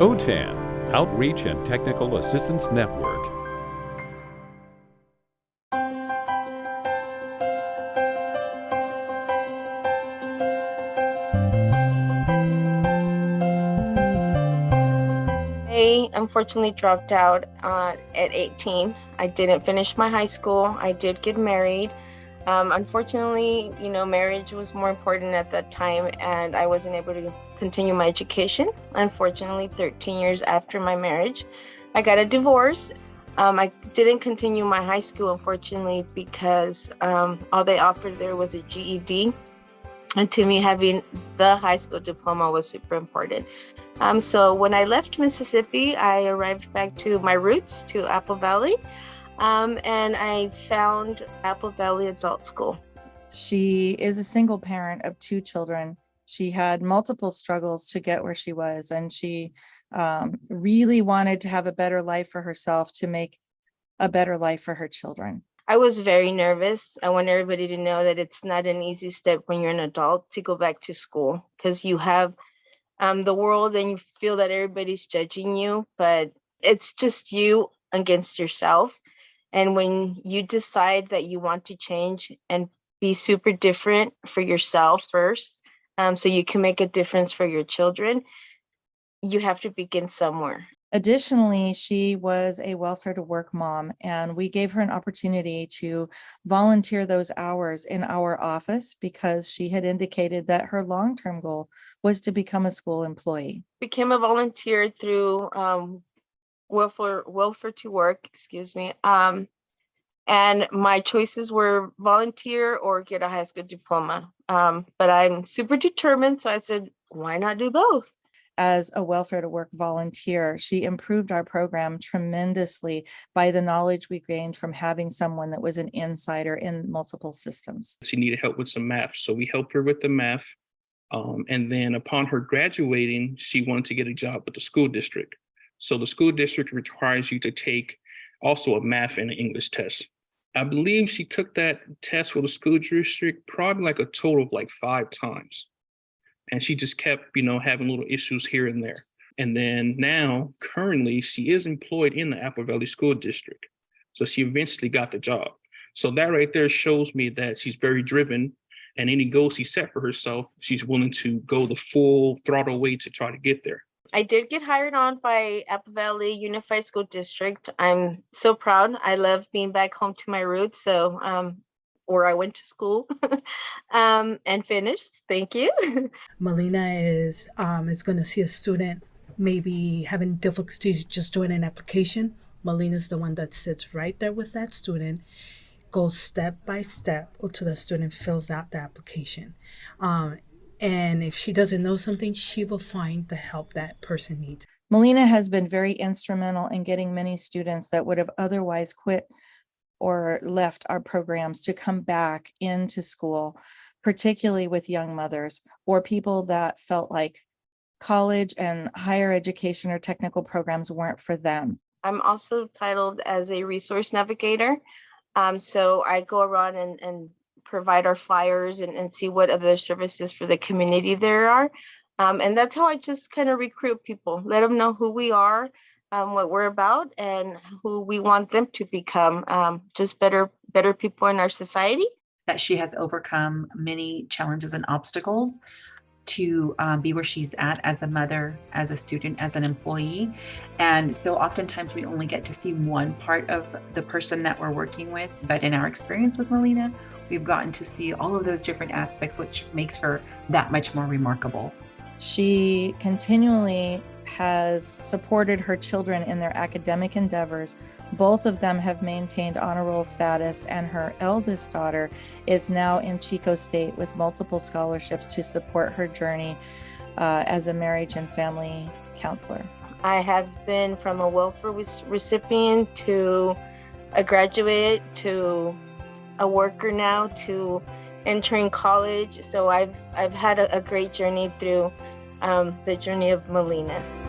OTAN, Outreach and Technical Assistance Network. I unfortunately dropped out uh, at 18. I didn't finish my high school. I did get married. Um, unfortunately, you know, marriage was more important at that time, and I wasn't able to continue my education. Unfortunately, 13 years after my marriage, I got a divorce. Um, I didn't continue my high school, unfortunately, because um, all they offered there was a GED. And to me, having the high school diploma was super important. Um, so when I left Mississippi, I arrived back to my roots, to Apple Valley, um, and I found Apple Valley Adult School. She is a single parent of two children. She had multiple struggles to get where she was, and she um, really wanted to have a better life for herself to make a better life for her children. I was very nervous. I want everybody to know that it's not an easy step when you're an adult to go back to school because you have um, the world and you feel that everybody's judging you, but it's just you against yourself. And when you decide that you want to change and be super different for yourself first, um, so you can make a difference for your children, you have to begin somewhere. Additionally, she was a welfare to work mom, and we gave her an opportunity to volunteer those hours in our office because she had indicated that her long-term goal was to become a school employee. Became a volunteer through um, welfare welfare to work, excuse me. Um, and my choices were volunteer or get a high school diploma. Um, but I'm super determined, so I said, why not do both? as a welfare to work volunteer, she improved our program tremendously by the knowledge we gained from having someone that was an insider in multiple systems. She needed help with some math, so we helped her with the math. Um, and then upon her graduating, she wanted to get a job with the school district. So the school district requires you to take also a math and an English test. I believe she took that test for the school district probably like a total of like five times and she just kept, you know, having little issues here and there. And then now, currently, she is employed in the Apple Valley School District. So she eventually got the job. So that right there shows me that she's very driven and any goals she set for herself, she's willing to go the full throttle way to try to get there. I did get hired on by Apple Valley Unified School District. I'm so proud. I love being back home to my roots. So um, where I went to school um, and finished. Thank you. Melina is um, is going to see a student maybe having difficulties just doing an application. Melina is the one that sits right there with that student, goes step by step until the student fills out the application. Um, and if she doesn't know something, she will find the help that person needs. Melina has been very instrumental in getting many students that would have otherwise quit or left our programs to come back into school, particularly with young mothers or people that felt like college and higher education or technical programs weren't for them. I'm also titled as a resource navigator. Um, so I go around and, and provide our flyers and, and see what other services for the community there are. Um, and that's how I just kind of recruit people, let them know who we are, um, what we're about and who we want them to become um, just better better people in our society that she has overcome many challenges and obstacles to um, be where she's at as a mother, as a student, as an employee. And so oftentimes we only get to see one part of the person that we're working with. But in our experience with Melina, we've gotten to see all of those different aspects, which makes her that much more remarkable. She continually has supported her children in their academic endeavors. Both of them have maintained honor roll status, and her eldest daughter is now in Chico State with multiple scholarships to support her journey uh, as a marriage and family counselor. I have been from a welfare recipient to a graduate to a worker now to entering college. So I've I've had a, a great journey through um, the journey of Melina.